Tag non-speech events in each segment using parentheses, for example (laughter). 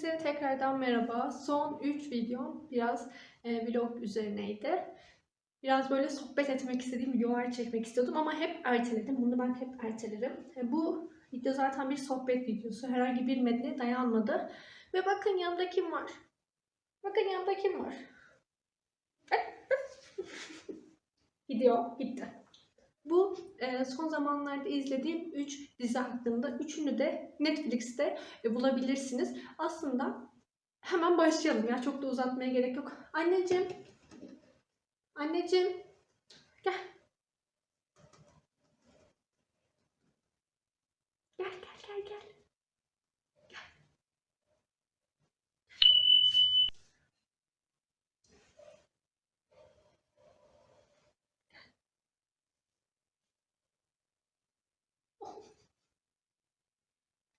Hepinize tekrardan merhaba. Son 3 videom biraz e, vlog üzerineydi. Biraz böyle sohbet etmek istediğim videolar çekmek istiyordum ama hep erteledim. Bunu ben hep ertelerim. E, bu video zaten bir sohbet videosu. Herhangi bir metne dayanmadı. Ve bakın yanımda kim var? Bakın yanımda kim var? (laughs) Video bitti. Bu e, son zamanlarda izlediğim 3 dizi hakkında. Üçünü de Netflix'te e, bulabilirsiniz. Aslında hemen başlayalım ya. Çok da uzatmaya gerek yok. Anneciğim. Anneciğim. Gel. Gel gel gel gel.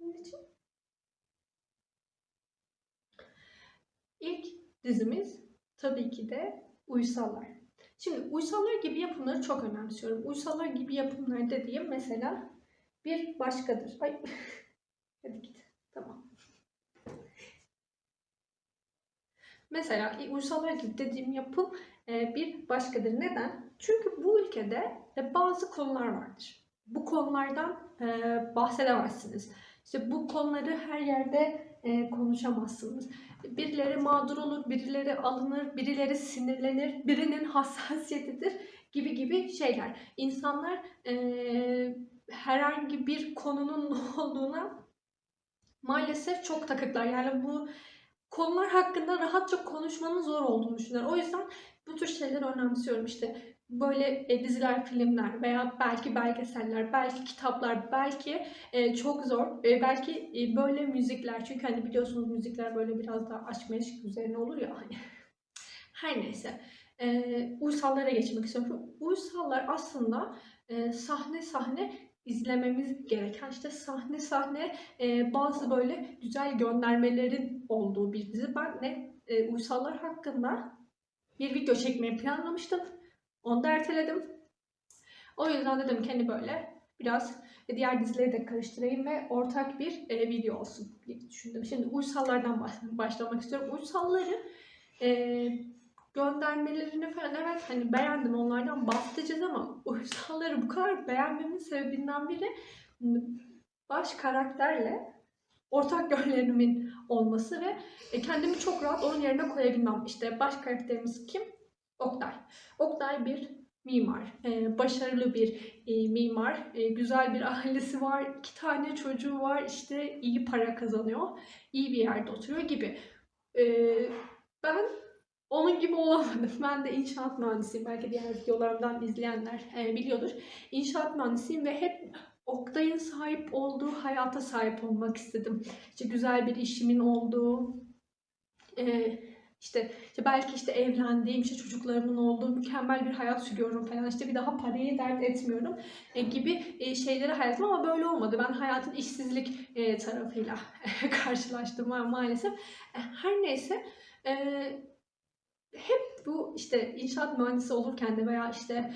Anneciğim. İlk dizimiz tabii ki de Uysallar. Şimdi Uysallar gibi yapımları çok önemsiyorum. Uysallar gibi yapımlar dediğim mesela bir başkadır. Ay. (laughs) Hadi git. Tamam. Mesela Uysallar gibi dediğim yapım e, bir başkadır. Neden? Çünkü bu ülkede e, bazı konular vardır. Bu konulardan e, bahsedemezsiniz. İşte bu konuları her yerde e, konuşamazsınız. Birileri mağdur olur, birileri alınır, birileri sinirlenir, birinin (laughs) hassasiyetidir gibi gibi şeyler. İnsanlar e, herhangi bir konunun (laughs) ne olduğuna maalesef çok takıklar. Yani bu konular hakkında rahatça konuşmanın zor olduğunu düşünüyorum. O yüzden bu tür şeyleri önemsiyorum. İşte böyle e, diziler, filmler veya belki belgeseller, belki kitaplar, belki e, çok zor, e, belki böyle müzikler. Çünkü hani biliyorsunuz müzikler böyle biraz daha aşk meşk üzerine olur ya hani. (laughs) Her neyse. E, uysallara geçmek istiyorum. Uysallar aslında e, sahne sahne izlememiz gereken işte sahne sahne e, bazı böyle güzel göndermelerin olduğu bir dizi. Ben de e, uysallar hakkında bir video çekmeyi planlamıştım. Onu da erteledim. O yüzden dedim ki hani böyle biraz diğer dizileri de karıştırayım ve ortak bir e, video olsun diye düşündüm. Şimdi uysallardan baş, başlamak istiyorum. Uysalları e, göndermelerini falan evet hani beğendim onlardan bahsedeceğiz ama uysalları bu kadar beğenmemin sebebinden biri baş karakterle ortak yönlerimin olması ve e, kendimi çok rahat onun yerine koyabilmem. İşte baş karakterimiz kim? Oktay. Oktay bir mimar, e, başarılı bir e, mimar, e, güzel bir ailesi var, iki tane çocuğu var, işte iyi para kazanıyor, iyi bir yerde oturuyor gibi. E, ben onun gibi olamadım. Ben de inşaat mühendisiyim. Belki diğer videolarımdan izleyenler e, biliyordur. İnşaat mühendisiyim ve hep Oktay'ın sahip olduğu hayata sahip olmak istedim. İşte güzel bir işimin olduğu, e, işte, işte belki işte evlendiğim, işte çocuklarımın olduğu mükemmel bir hayat sürüyorum falan. İşte bir daha parayı dert etmiyorum e, gibi e, şeyleri hayatım ama böyle olmadı. Ben hayatın işsizlik e, tarafıyla (laughs) karşılaştım maalesef. E, her neyse e, hep bu işte inşaat mühendisi olurken de veya işte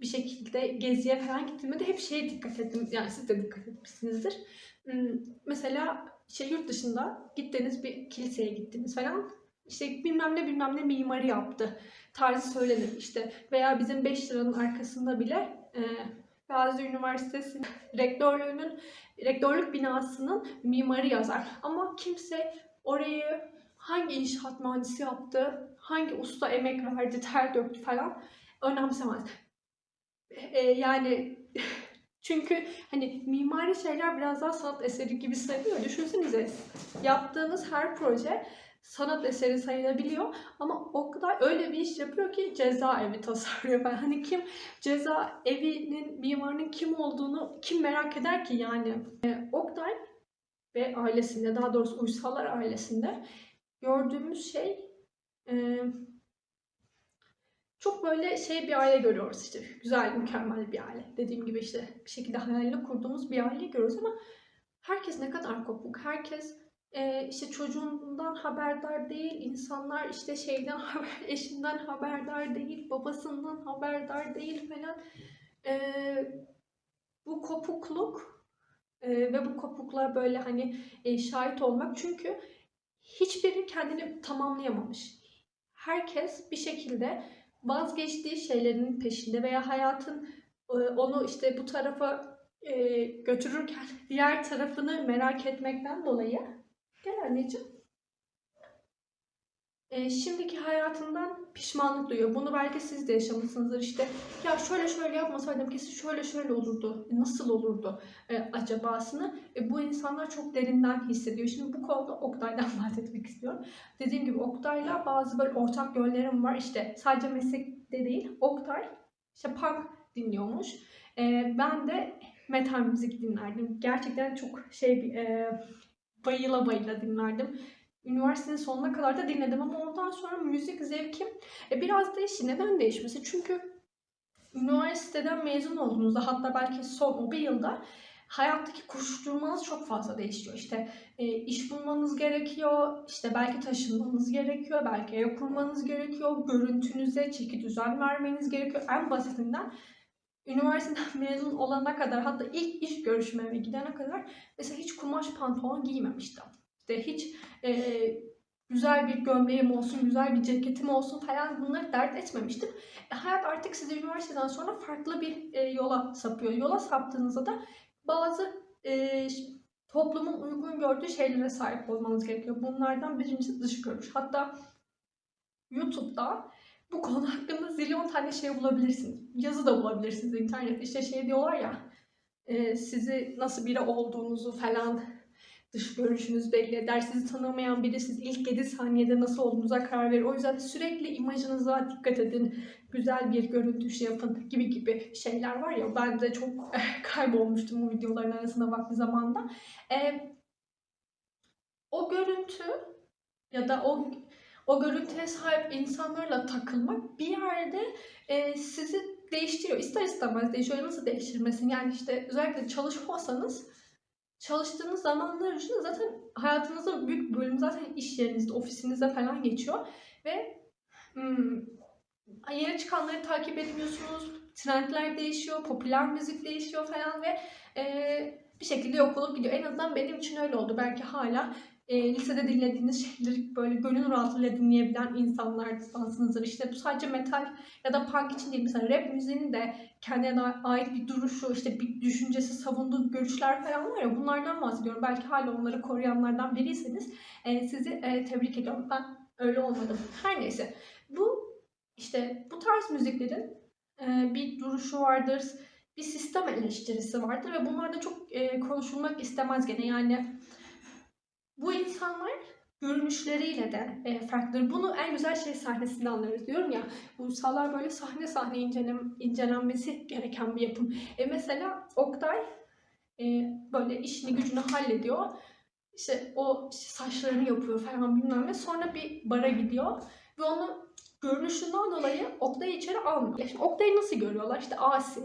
bir şekilde geziye falan gittiğimde de hep şeye dikkat ettim. Yani siz de dikkat etmişsinizdir. Mesela işte yurt dışında gittiğiniz bir kiliseye gittiniz falan işte bilmem ne bilmem ne mimarı yaptı tarzı söylenir işte veya bizim 5 liranın arkasında bile e, Gazi Üniversitesi rektörlüğünün rektörlük binasının mimarı yazar ama kimse orayı hangi inşaat mühendisi yaptı, hangi usta emek verdi, ter döktü falan önemsemez. E, yani (laughs) çünkü hani mimari şeyler biraz daha sanat eseri gibi sayılıyor. Düşünsenize yaptığınız her proje sanat eseri sayılabiliyor ama o kadar öyle bir iş yapıyor ki cezaevi (laughs) tasarlıyor falan. Hani kim ceza evinin mimarının kim olduğunu kim merak eder ki yani. E, Oktay ve ailesinde daha doğrusu Uysallar ailesinde gördüğümüz şey e, çok böyle şey bir aile görüyoruz işte güzel mükemmel bir aile dediğim gibi işte bir şekilde hayalini kurduğumuz bir aile görüyoruz ama herkes ne kadar kopuk herkes işte çocuğundan haberdar değil, insanlar işte şeyden (laughs) eşinden haberdar değil, babasından haberdar değil falan. E, bu kopukluk e, ve bu kopuklar böyle hani e, şahit olmak çünkü kendini tamamlayamamış. Herkes bir şekilde vazgeçtiği şeylerin peşinde veya hayatın e, onu işte bu tarafa e, götürürken (laughs) diğer tarafını merak etmekten dolayı gel anneciğim e, şimdiki hayatından pişmanlık duyuyor. Bunu belki siz de yaşamışsınızdır. İşte ya şöyle şöyle yapmasaydım kesin şöyle şöyle olurdu. E, Nasıl olurdu e, acabasını e, bu insanlar çok derinden hissediyor. Şimdi bu konuda Oktay'dan (laughs) bahsetmek istiyorum. Dediğim gibi Oktay'la bazı böyle ortak yönlerim var. İşte sadece meslekte değil. Oktay işte punk dinliyormuş. E, ben de metal müzik dinlerdim. Gerçekten çok şey e, bayıla bayıla dinlerdim. Üniversitenin sonuna kadar da dinledim ama ondan sonra müzik zevkim e, biraz değişti. Neden değişmesi? Çünkü üniversiteden mezun olduğunuzda hatta belki son bir yılda hayattaki koşuşturmanız çok fazla değişiyor. İşte e, iş bulmanız gerekiyor, işte belki taşınmanız gerekiyor, belki ev kurmanız gerekiyor, görüntünüze çeki düzen vermeniz gerekiyor. En basitinden üniversiteden (laughs) mezun olana kadar hatta ilk iş görüşmeme gidene kadar mesela hiç kumaş pantolon giymemiştim. İşte hiç e, güzel bir gömleğim olsun, güzel bir ceketim olsun falan bunları dert etmemiştim. E, hayat artık sizi üniversiteden sonra farklı bir e, yola sapıyor. Yola saptığınızda da bazı e, toplumun uygun gördüğü şeylere sahip olmanız gerekiyor. Bunlardan birincisi dış görünüş. Hatta YouTube'da bu konu hakkında zilyon tane şey bulabilirsiniz. Yazı da bulabilirsiniz internette. İşte şey diyorlar ya e, sizi nasıl biri olduğunuzu falan dış görünüşünüz belli eder. Sizi tanımayan biri siz ilk 7 saniyede nasıl olduğunuza karar verir. O yüzden sürekli imajınıza dikkat edin. Güzel bir görüntü şey yapın gibi gibi şeyler var ya. Ben de çok (laughs) kaybolmuştum bu videoların arasında vakti zamanda. Ee, o görüntü ya da o o görüntüye sahip insanlarla takılmak bir yerde e, sizi değiştiriyor. İster istemez değişiyor. Nasıl değiştirmesin? Yani işte özellikle çalışmazsanız çalıştığınız zamanlar içinde zaten hayatınızın büyük bölümü zaten iş yerinizde, ofisinizde falan geçiyor. Ve hmm, yeni çıkanları takip etmiyorsunuz. Trendler değişiyor, popüler müzik değişiyor falan ve e, bir şekilde yok olup gidiyor. En azından benim için öyle oldu. Belki hala e, lisede dinlediğiniz şeyleri böyle gönül rahatlığıyla dinleyebilen insanlardansınızdır. İşte bu sadece metal ya da punk için değil. Mesela rap müziğinin de kendine ait bir duruşu, işte bir düşüncesi, savunduğu görüşler falan var ya bunlardan bahsediyorum. Belki hala onları koruyanlardan biriyseniz e, sizi e, tebrik ediyorum. Ben öyle olmadım. Her neyse. Bu işte bu tarz müziklerin e, bir duruşu vardır, bir sistem eleştirisi vardır ve bunlar da çok e, konuşulmak istemez gene. Yani bu insanlar görünüşleriyle de e, farklıdır. Bunu en güzel şey sahnesinde anlarız diyorum ya. Uysallar böyle sahne sahne incelen, incelenmesi gereken bir yapım. E mesela Oktay e, böyle işini gücünü hallediyor. İşte o işte saçlarını yapıyor falan bilmem ne. Sonra bir bara gidiyor ve onu görünüşünden dolayı Oktay'ı içeri almıyor. Şimdi Oktay'ı nasıl görüyorlar? İşte asi,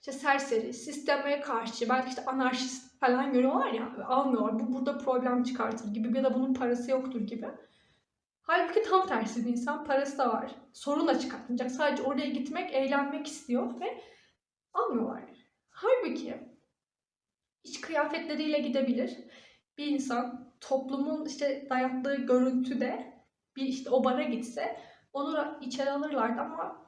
işte serseri, sisteme karşı, belki işte anarşist falan görüyorlar ya almıyorlar. Bu burada problem çıkartır gibi ya da bunun parası yoktur gibi. Halbuki tam tersi bir insan parası da var. Sorun da çıkartmayacak. Sadece oraya gitmek, eğlenmek istiyor ve almıyorlar. Halbuki iç kıyafetleriyle gidebilir. Bir insan toplumun işte dayattığı görüntüde bir işte o bara gitse onu içeri alırlardı ama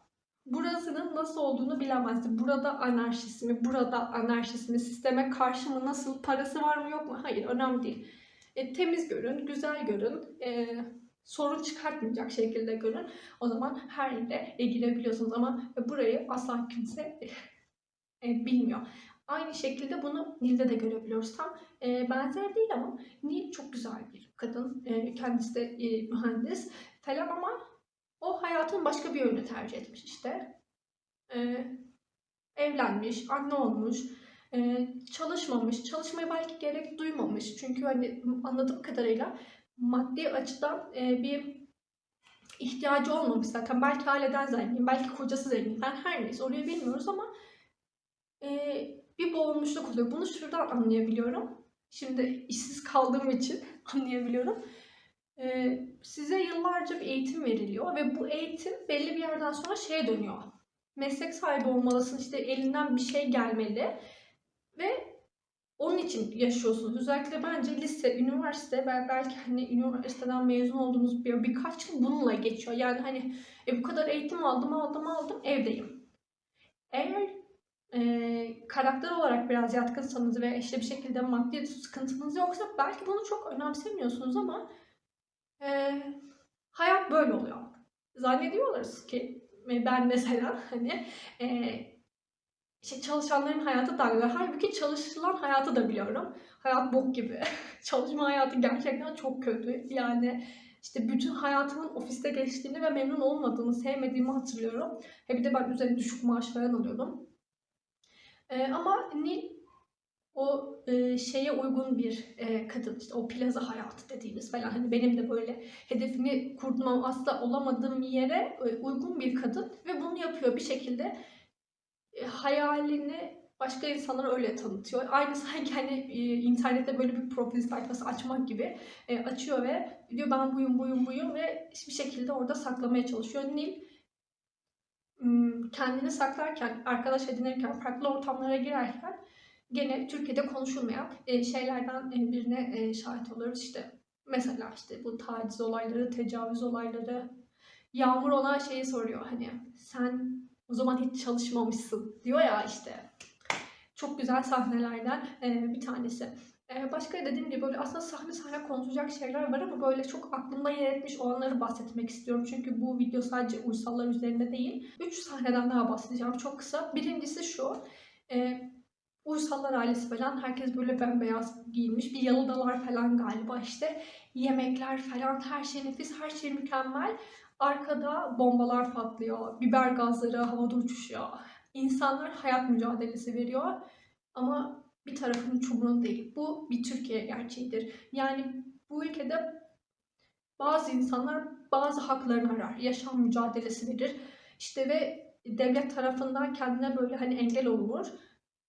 burasının nasıl olduğunu bilemezdi. Burada anarşist mi, burada anarşist mi, sisteme karşı mı, nasıl, parası var mı yok mu? Hayır, önemli değil. E, temiz görün, güzel görün, e, sorun çıkartmayacak şekilde görün. O zaman her yere e, girebiliyorsunuz ama burayı asla kimse e, bilmiyor. Aynı şekilde bunu Nil'de de görebiliyoruz. Tam e, benzer değil ama Nil çok güzel bir kadın. E, kendisi de e, mühendis falan ama o hayatın başka bir yönünü tercih etmiş işte. Ee, evlenmiş, anne olmuş, e, çalışmamış, çalışmaya belki gerek duymamış. Çünkü hani anladığım kadarıyla maddi açıdan e, bir ihtiyacı olmamış zaten. Belki aileden zengin, belki kocası zengin. Ben her neyse orayı bilmiyoruz ama e, bir boğulmuşluk oluyor. Bunu şuradan anlayabiliyorum. Şimdi işsiz kaldığım için (laughs) anlayabiliyorum. Ee, size yıllarca bir eğitim veriliyor ve bu eğitim belli bir yerden sonra şeye dönüyor. Meslek sahibi olmalısın, işte elinden bir şey gelmeli ve onun için yaşıyorsunuz. Özellikle bence lise, üniversite ve belki hani üniversiteden mezun olduğunuz bir birkaç yıl bununla geçiyor. Yani hani e, bu kadar eğitim aldım, aldım, aldım, evdeyim. Eğer e, karakter olarak biraz yatkınsanız ve işte bir şekilde maddi sıkıntınız yoksa belki bunu çok önemsemiyorsunuz ama e, hayat böyle oluyor. Zannediyorlar ki ben mesela (laughs) hani e, işte çalışanların hayatı güzel. Halbuki çalışılan hayatı da biliyorum. Hayat bok gibi. (laughs) Çalışma hayatı gerçekten çok kötü. Yani işte bütün hayatımın ofiste geçtiğini ve memnun olmadığımı, sevmediğimi hatırlıyorum. He bir de ben üzerine düşük maaş falan alıyordum. Ee, ama Nil o e, şeye uygun bir e, kadın işte o plaza hayatı dediğimiz falan hani benim de böyle hedefini kurmam asla olamadığım yere e, uygun bir kadın ve bunu yapıyor bir şekilde e, hayalini başka insanlara öyle tanıtıyor. Aynı sanki (laughs) hani e, internette böyle bir profil sayfası açmak gibi e, açıyor ve diyor ben buyum buyum buyum ve bir şekilde orada saklamaya çalışıyor. Nil kendini saklarken, arkadaş edinirken, farklı ortamlara girerken gene Türkiye'de konuşulmayan e, şeylerden e, birine e, şahit oluyoruz. İşte mesela işte bu taciz olayları, tecavüz olayları. Yağmur ona şeyi soruyor hani sen o zaman hiç çalışmamışsın diyor ya işte. Çok güzel sahnelerden bir tanesi. Başka dediğim gibi böyle aslında sahne sahne konuşacak şeyler var ama böyle çok aklımda yer etmiş olanları bahsetmek istiyorum. Çünkü bu video sadece uysallar üzerinde değil. Üç sahneden daha bahsedeceğim çok kısa. Birincisi şu. Uysallar ailesi falan herkes böyle bembeyaz giyinmiş. Bir yalıdalar falan galiba işte. Yemekler falan her şey nefis, her şey mükemmel. Arkada bombalar patlıyor, biber gazları havada uçuşuyor. İnsanlar hayat mücadelesi veriyor ama bir tarafın çubuğun değil. Bu bir Türkiye gerçeğidir. Yani bu ülkede bazı insanlar bazı haklarını arar, yaşam mücadelesi verir. İşte ve devlet tarafından kendine böyle hani engel olunur.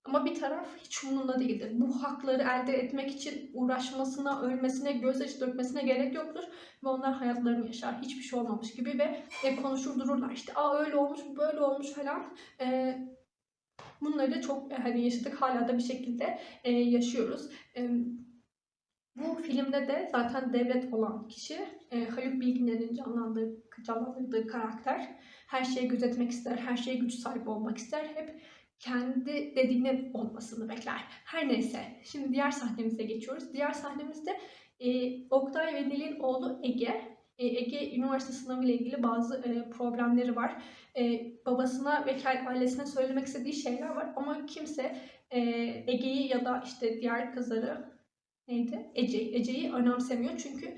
Ama bir taraf hiç umurunda değildir. Bu hakları elde etmek için uğraşmasına, ölmesine, gözyaşı dökmesine gerek yoktur. Ve onlar hayatlarını yaşar. Hiçbir şey olmamış gibi ve e, konuşur dururlar. İşte Aa, öyle olmuş, böyle olmuş falan. E, bunları çok hani yaşadık. Hala da bir şekilde e, yaşıyoruz. E, bu filmde de zaten devlet olan kişi e, Haluk Bilginer'in canlandırdığı, canlandırdığı karakter. Her şeyi gözetmek ister, her şeye güç sahibi olmak ister. Hep kendi dediğinin olmasını bekler. Her neyse. Şimdi diğer sahnemize geçiyoruz. Diğer sahnemizde e, Oktay ve Nil'in oğlu Ege. E, Ege üniversite sınavı ile ilgili bazı e, problemleri var. E, babasına ve ailesine söylemek istediği şeyler var ama kimse e, Ege'yi ya da işte diğer kızları neydi? Ece, Ece'yi önemsemiyor çünkü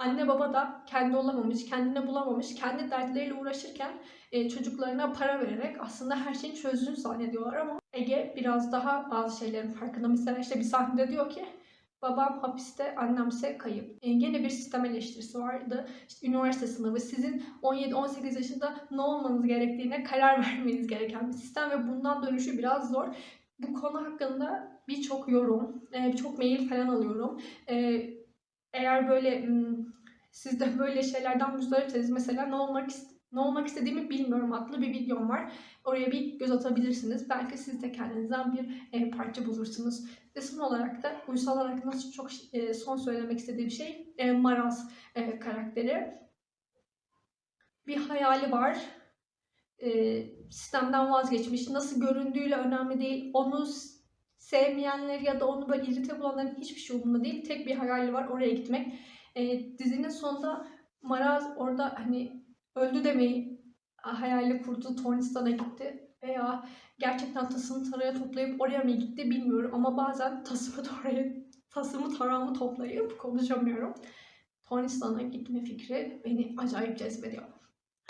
anne baba da kendi olamamış, kendine bulamamış, kendi dertleriyle uğraşırken e, çocuklarına para vererek aslında her şeyin çözdüğünü zannediyorlar ama Ege biraz daha bazı şeylerin farkında. Mesela işte bir sahnede diyor ki babam hapiste, annemse kayıp. E, yine bir sistem eleştirisi vardı. İşte üniversite sınavı sizin 17-18 yaşında ne olmanız gerektiğine karar (laughs) vermeniz gereken bir sistem ve bundan dönüşü biraz zor. Bu konu hakkında birçok yorum, e, birçok mail falan alıyorum. E, eğer böyle siz de böyle şeylerden müzdaripseniz mesela ne olmak ne olmak istediğimi bilmiyorum adlı bir videom var. Oraya bir göz atabilirsiniz. Belki siz de kendinizden bir e, parça bulursunuz. Ve son olarak da uysal olarak nasıl çok e, son söylemek istediğim şey e, Maraz e, karakteri. Bir hayali var. E, sistemden vazgeçmiş. Nasıl göründüğüyle önemli değil. Onu sevmeyenler ya da onu böyle irite bulanların hiçbir şey umurunda değil. Tek bir hayali var oraya gitmek. E, dizinin sonunda Maraz orada hani öldü demeyi hayali kurdu. Tornistan'a gitti. Veya gerçekten tasını taraya toplayıp oraya mı gitti bilmiyorum. Ama bazen tasımı taraya, tasımı tarağımı toplayıp konuşamıyorum. Tornistan'a gitme fikri beni acayip cezbediyor.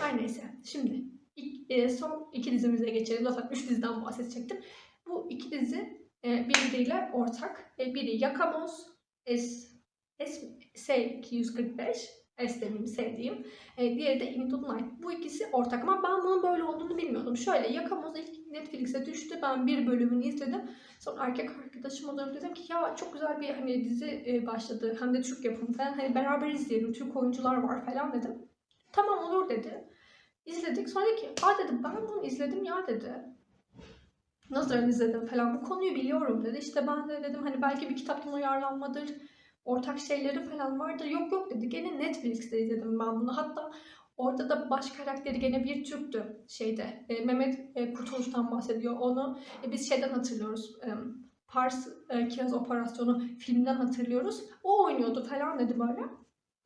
Her neyse. Şimdi ilk, e, son iki dizimize geçelim. Zaten üç diziden bahsedecektim. Bu iki dizi e, birbiriyle ortak. E, biri Yakamoz, S, S, S245, S demeyeyim sevdiğim. E, diğeri de Into Night. Bu ikisi ortak ama ben bunun böyle olduğunu bilmiyordum. Şöyle Yakamoz ilk Netflix'e düştü. Ben bir bölümünü izledim. Sonra erkek arkadaşıma dönüp dedim ki ya çok güzel bir hani dizi e, başladı. Hem de Türk yapımı falan. Hani beraber izleyelim. Türk oyuncular var falan dedim. Tamam olur dedi. İzledik. Sonra ki aa dedim ben bunu izledim ya dedi. Nasıl izledim falan bu konuyu biliyorum dedi. İşte ben de dedim hani belki bir kitaptan uyarlanmadır. Ortak şeyleri falan vardır. Yok yok dedi. Gene Netflix'te izledim ben bunu. Hatta orada da baş karakteri gene bir Türktü şeyde. E, Mehmet e, Kurtuluş'tan bahsediyor. Onu e, biz şeyden hatırlıyoruz. E, Pars e, Kiraz Operasyonu filmden hatırlıyoruz. O oynuyordu falan dedi böyle.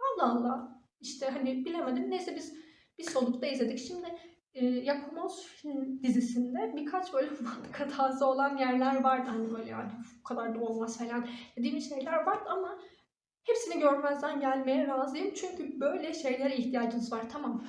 Allah Allah. İşte hani bilemedim. Neyse biz bir solukta izledik. Şimdi e, Yakamoz film dizisinde birkaç böyle (laughs) mantık hatası olan yerler vardı. Hani böyle yani "Uf, bu kadar da olmaz falan dediğim şeyler vardı ama hepsini görmezden gelmeye razıyım. Çünkü böyle şeylere ihtiyacınız var. Tamam.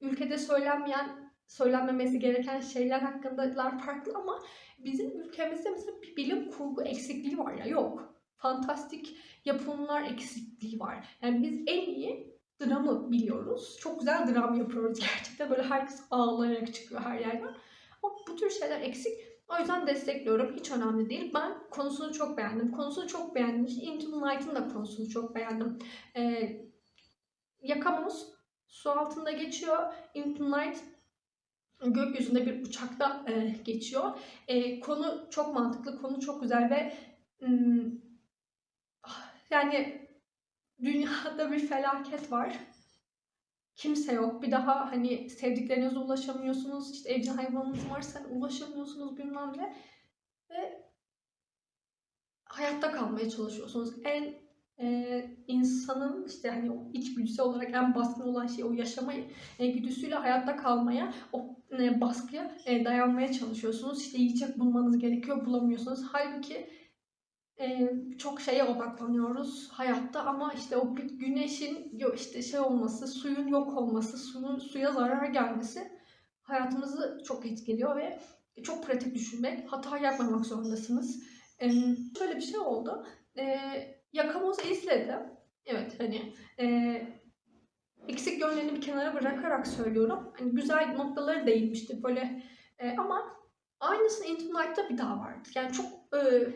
Ülkede söylenmeyen, söylenmemesi gereken şeyler hakkındalar farklı ama bizim ülkemizde mesela bir bilim kurgu eksikliği var ya yok. Fantastik yapımlar eksikliği var. Yani biz en iyi dramı biliyoruz. Çok güzel dram yapıyoruz gerçekten. Böyle herkes ağlayarak çıkıyor her yerden. Ama bu tür şeyler eksik. O yüzden destekliyorum. Hiç önemli değil. Ben konusunu çok beğendim. Konusunu çok beğendim. Into the Night'ın da konusunu çok beğendim. Ee, Yakamoz su altında geçiyor. Into the Night gökyüzünde bir uçakta e, geçiyor. E, konu çok mantıklı, konu çok güzel ve mm, yani dünyada bir felaket var. Kimse yok. Bir daha hani sevdiklerinize ulaşamıyorsunuz. İşte evcil hayvanınız varsa ulaşamıyorsunuz bilmem ne. Ve hayatta kalmaya çalışıyorsunuz. En e, insanın işte hani o içgüdüsü olarak en baskın olan şey o yaşama e, güdüsüyle hayatta kalmaya, o e, baskıya e, dayanmaya çalışıyorsunuz. İşte yiyecek bulmanız gerekiyor, bulamıyorsunuz. Halbuki e, çok şeye odaklanıyoruz hayatta ama işte o güneşin işte şey olması, suyun yok olması, suyun suya zarar gelmesi hayatımızı çok etkiliyor ve çok pratik düşünmek, hata yapmamak zorundasınız. E, şöyle bir şey oldu. E, Yakamoz'u izledim. Evet hani e, eksik yönlerini bir kenara bırakarak söylüyorum. Hani güzel noktaları değinmişti böyle e, ama aynısını Into Night'ta bir daha vardı. Yani çok e,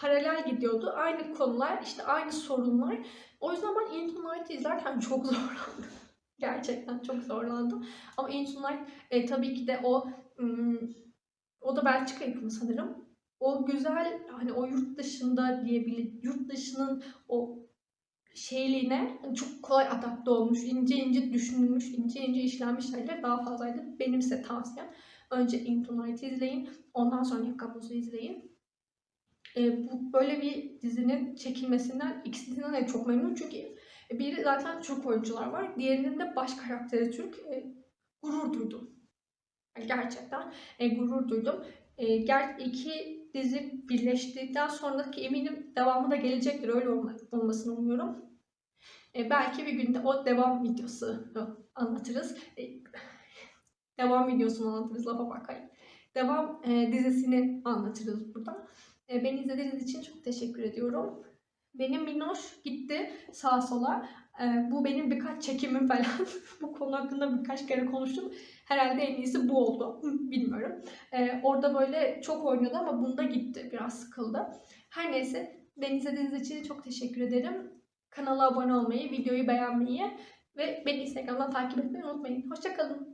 paralel gidiyordu. Aynı konular, işte aynı sorunlar. O yüzden ben Into Night'ı izlerken (laughs) çok zorlandım. Gerçekten çok zorlandım. Ama Into Night e, tabii ki de o o da Belçika yapımı sanırım. O güzel hani o yurt dışında diyebilir yurt dışının o şeyliğine çok kolay adapte olmuş, ince ince düşünülmüş, ince ince işlenmiş şeyler daha fazlaydı. Benim size tavsiyem. Önce Into Night'ı izleyin. Ondan sonra Yakamoz'u izleyin. E, bu böyle bir dizinin çekilmesinden ikisinden de çok memnunum çünkü biri zaten Türk oyuncular var. Diğerinin de baş karakteri Türk. E, gurur duydum. Gerçekten e, gurur duydum. E, ger iki dizi birleştikten sonraki eminim devamı da gelecektir. Öyle olma, olmasını umuyorum. E, belki bir günde o devam videosu anlatırız. E, devam videosunu anlatırız lafa bakayım. Devam e, dizisini anlatırız burada. E, beni izlediğiniz için çok teşekkür ediyorum. Benim Minoş gitti sağa sola. E, bu benim birkaç çekimim falan. (laughs) bu konu hakkında birkaç kere konuştum. Herhalde en iyisi bu oldu. Hı, Bilmiyorum. E, orada böyle çok oynadı ama bunda gitti. Biraz sıkıldı. Her neyse beni izlediğiniz için çok teşekkür ederim. Kanala abone olmayı, videoyu beğenmeyi ve beni Instagram'dan takip etmeyi unutmayın. Hoşçakalın.